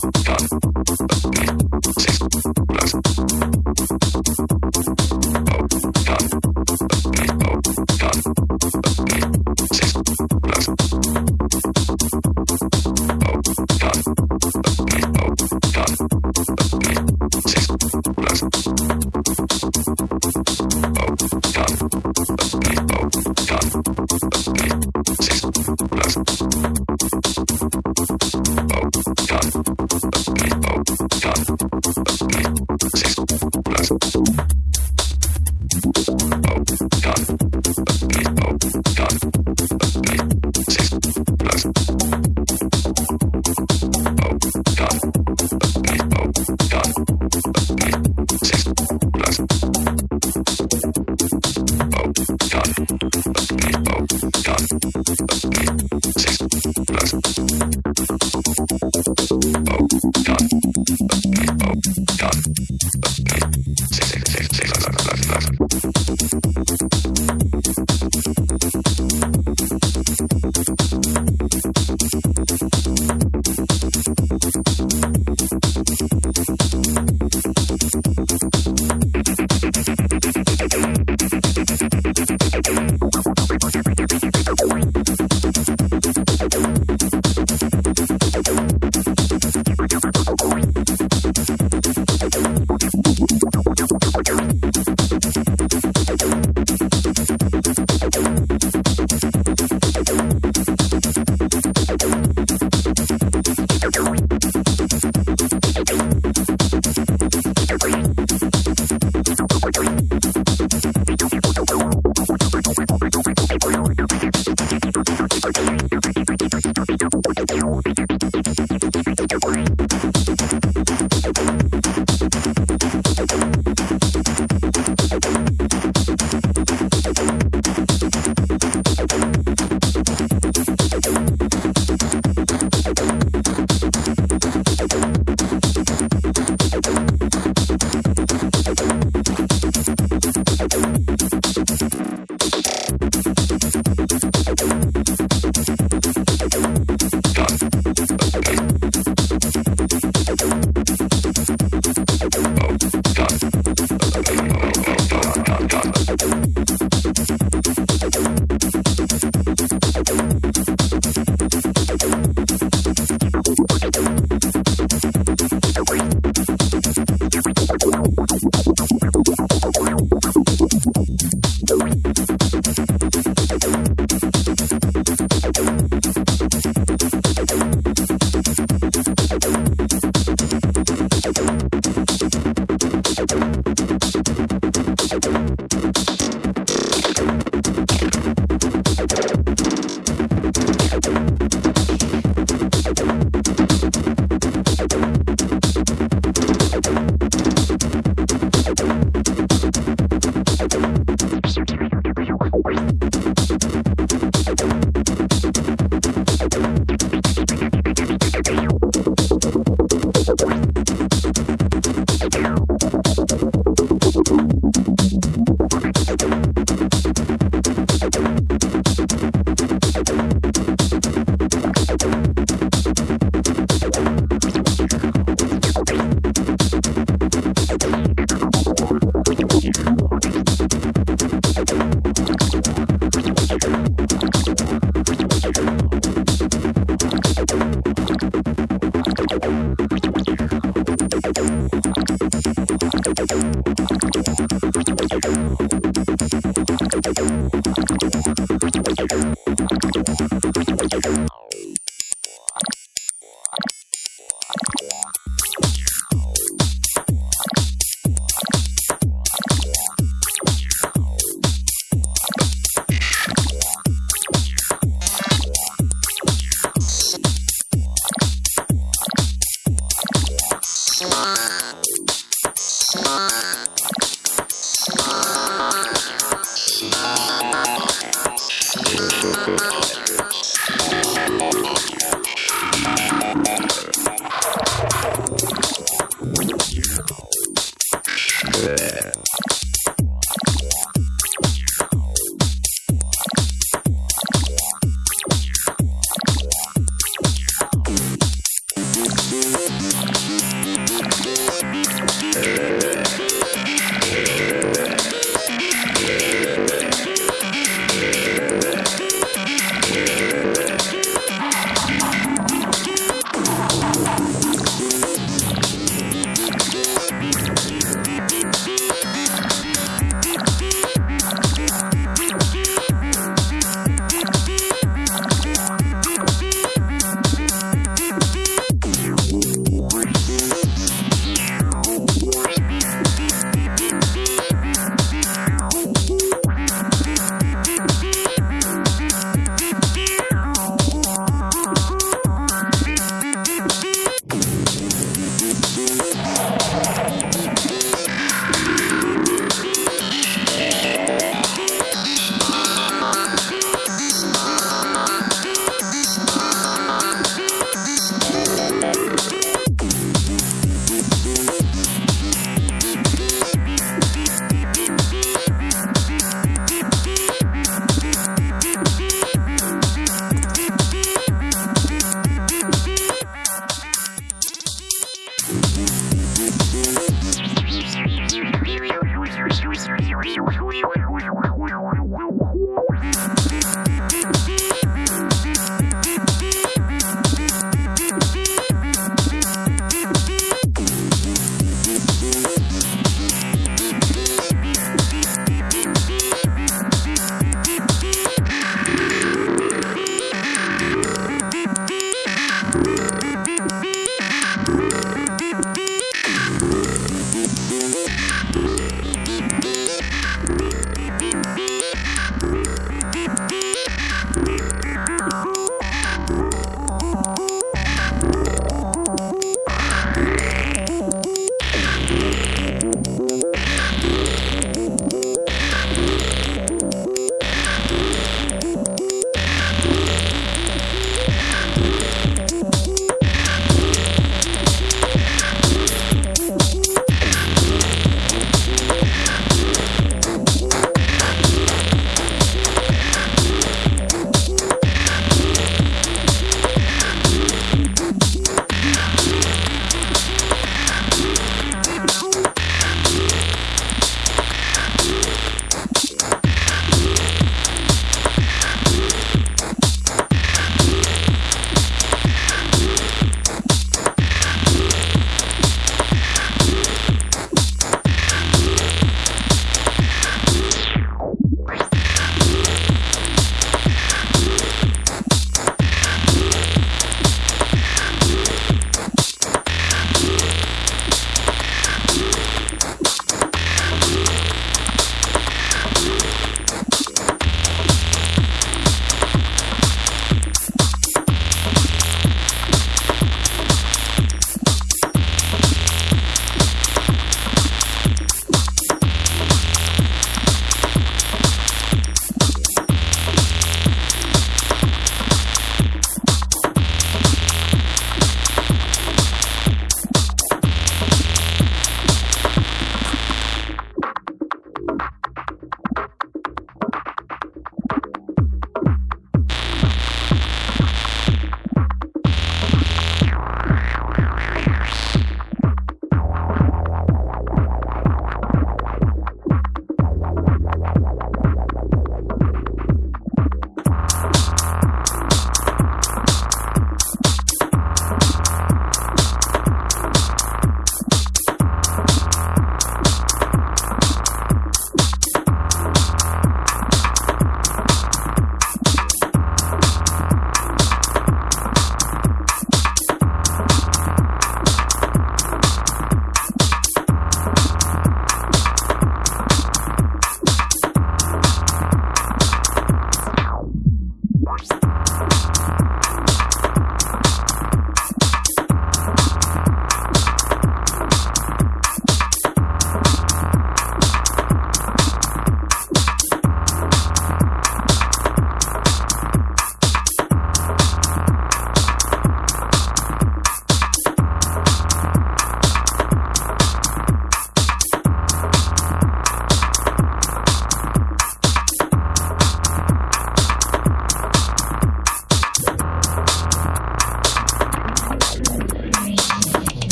Thank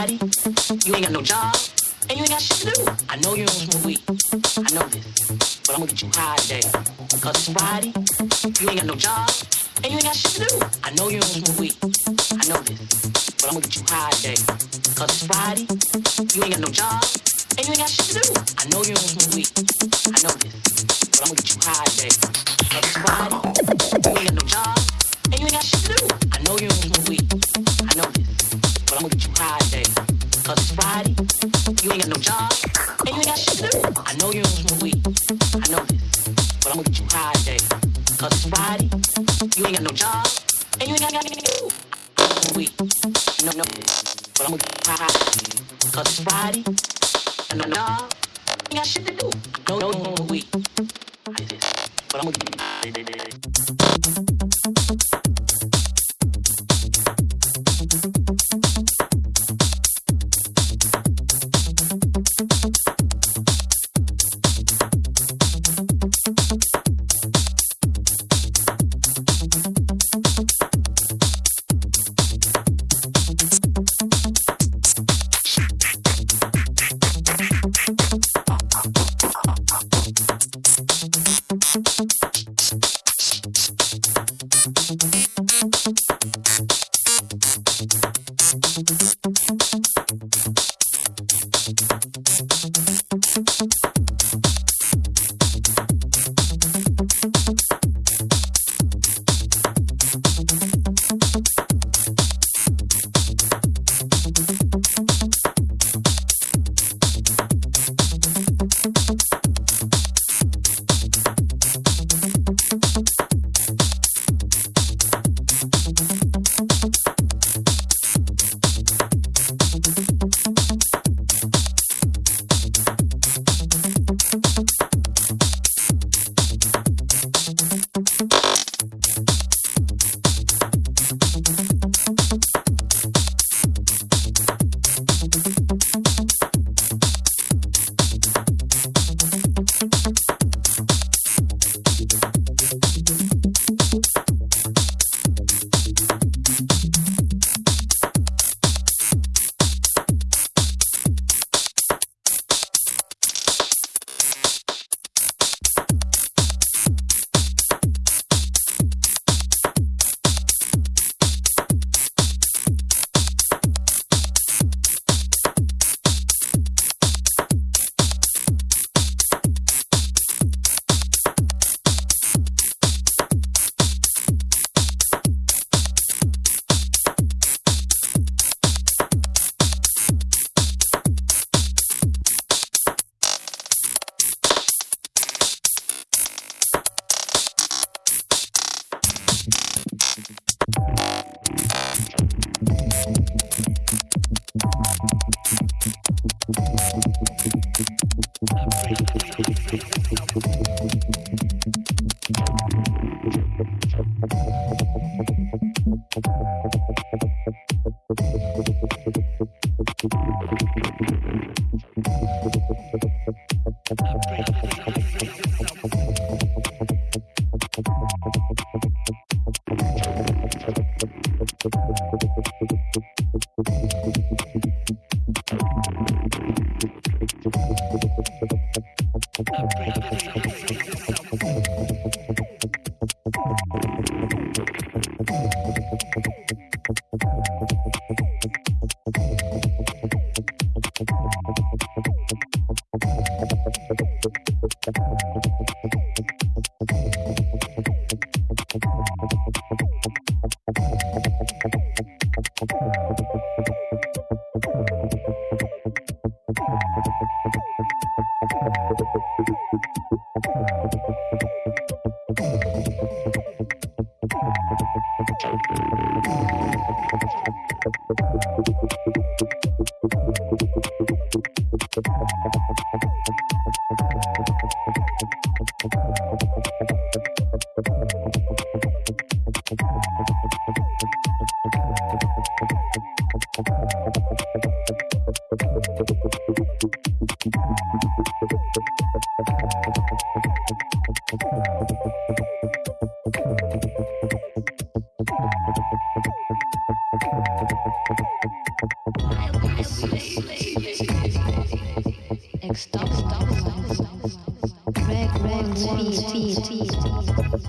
Friday, you ain't got no job, and you ain't got shit to do. I know you don't smoke weed. I know this. But I'm gonna get you high today. Cause it's Friday, you ain't got no job, and you ain't got shit to do. I know you don't smoke weed. I know this. But I'm gonna get you high today. Cause it's Friday, you ain't got no job, and you ain't got shit to do. I know you don't smoke weed. I know this. But I'm gonna get you high today. Cause it's Friday, you ain't got no job, and you ain't got shit to do. I know you don't smoke weed. I know this. But I'm gonna get you today. Cause it's Friday, you ain't got no job, and you ain't got shit to do. I know you don't smoke weed. I know this. But I'm gonna get you today. Cause it's Friday, you ain't got no job, and you ain't got nothing to do. Weed. No, no. But I'm gonna get you high. Cause it's Friday, and no job, ain't got shit to do. No, no, no, no, weed. I this. But I'm gonna get you.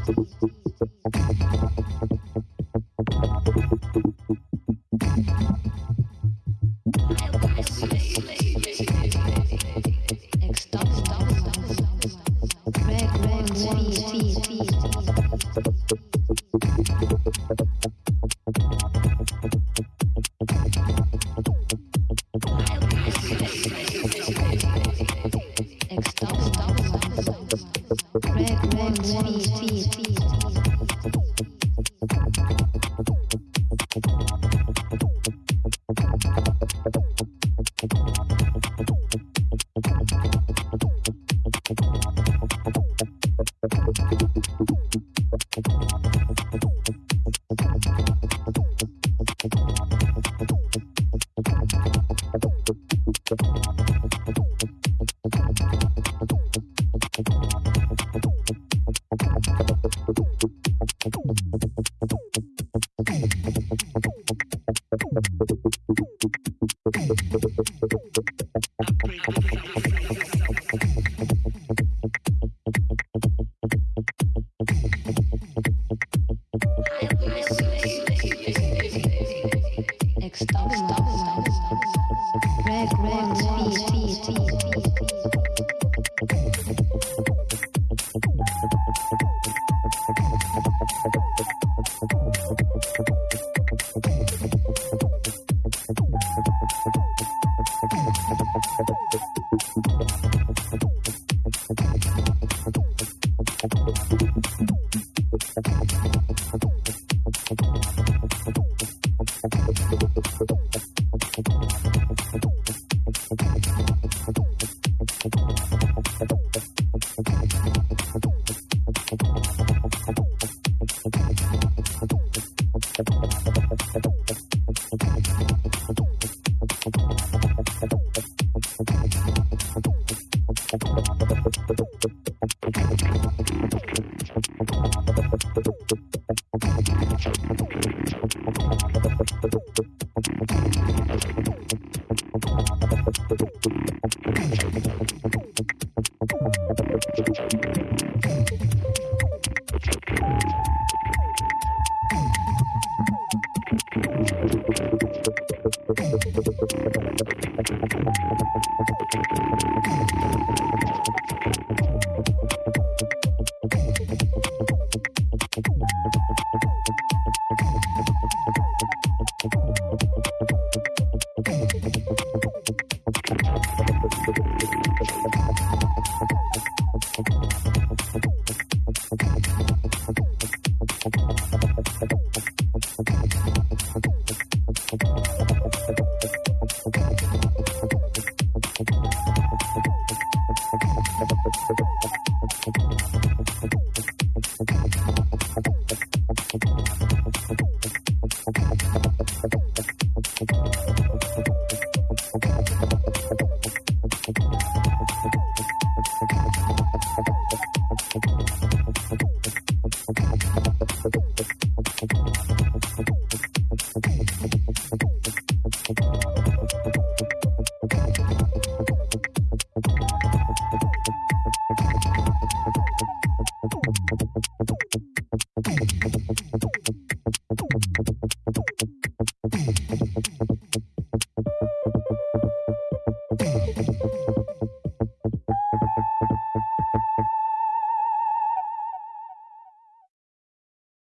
Thank you.